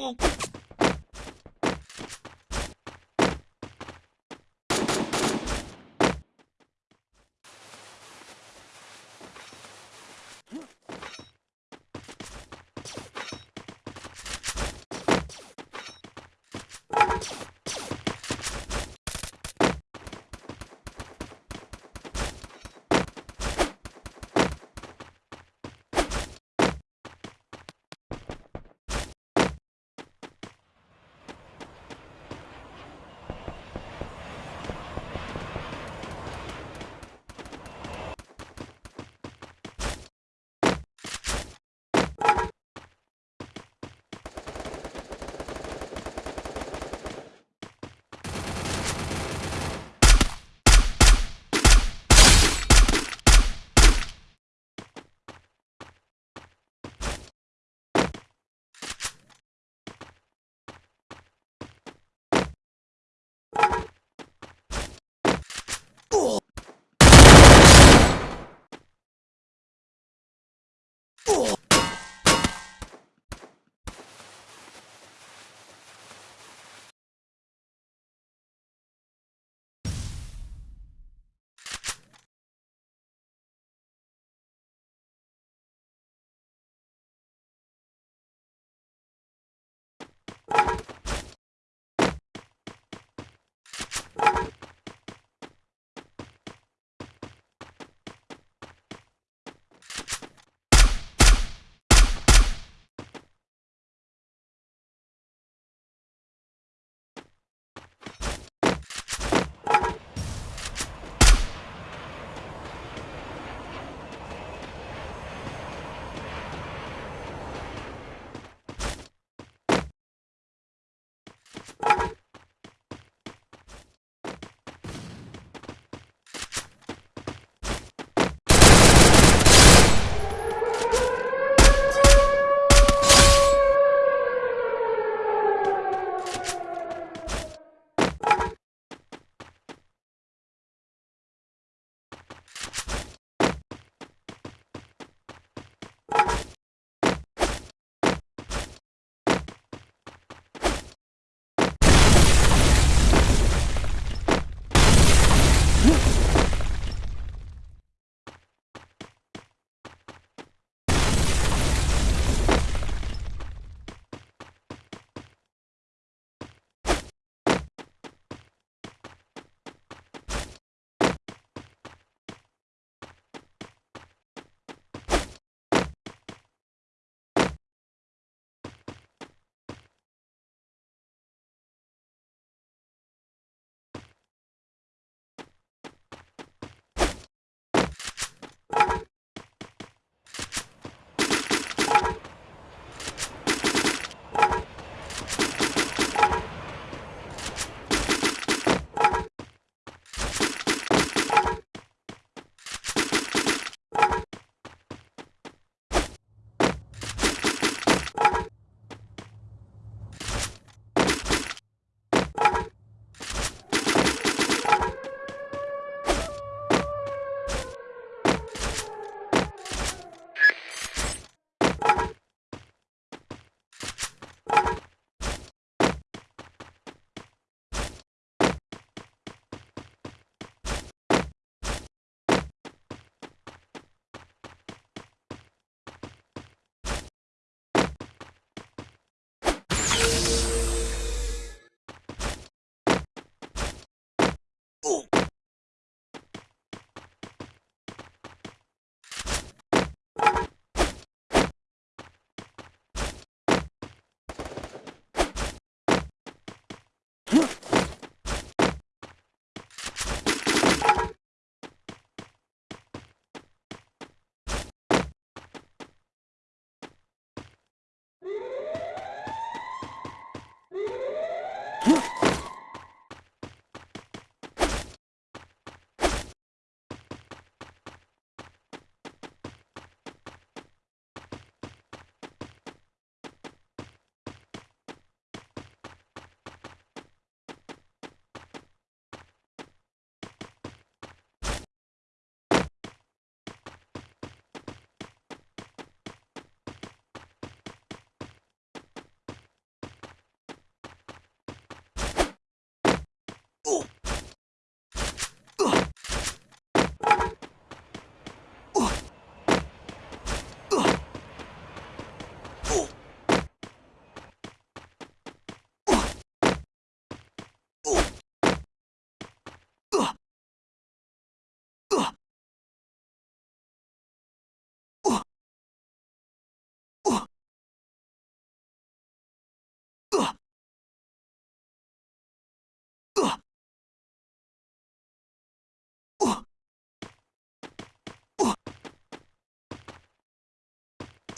you Oh.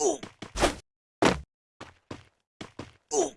Ooh. Ooh.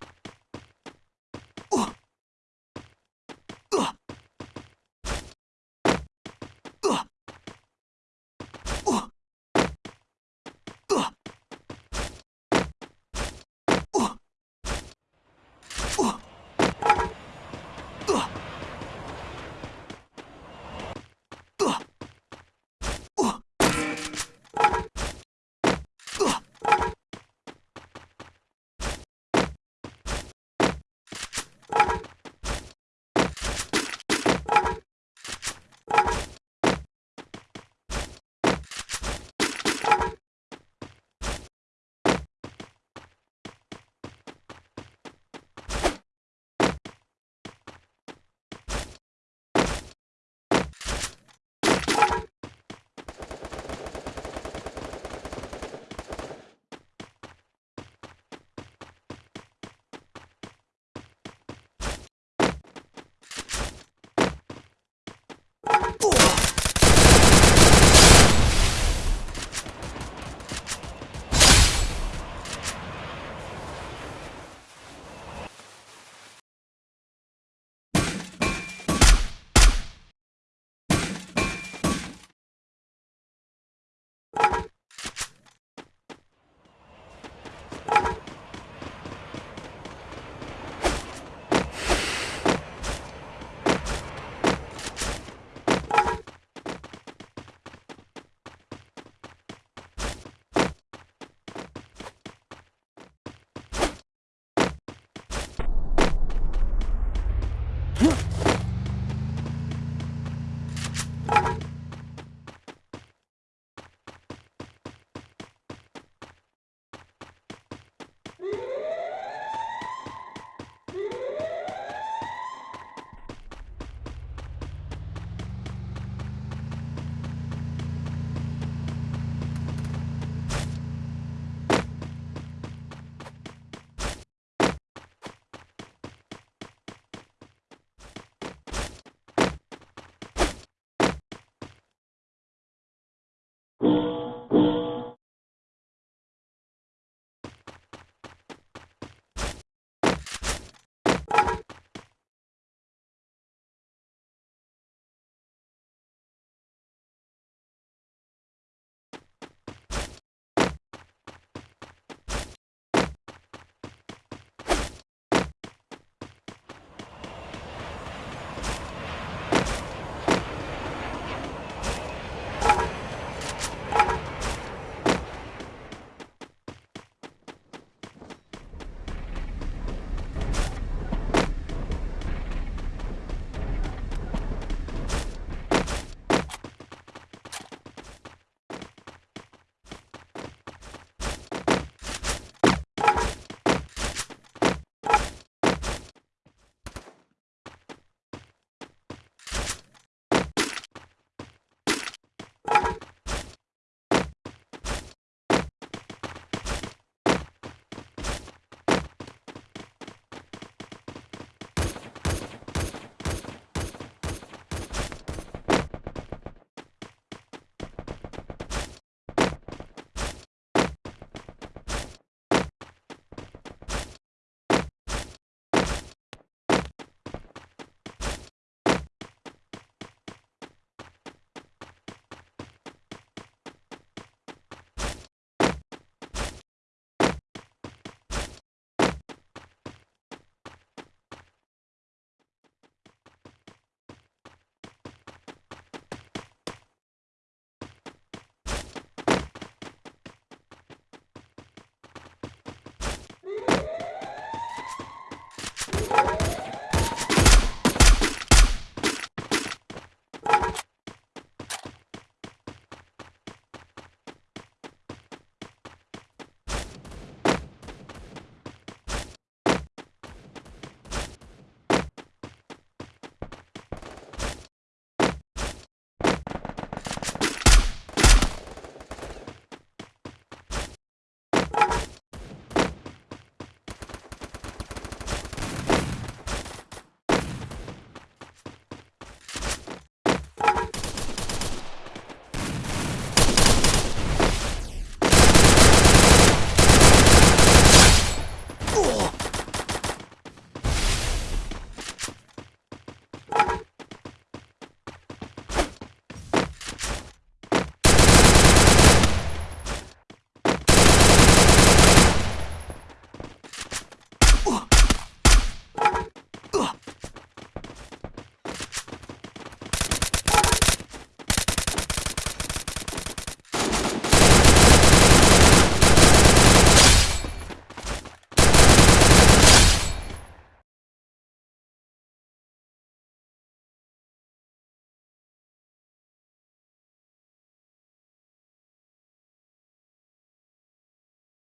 Ooh.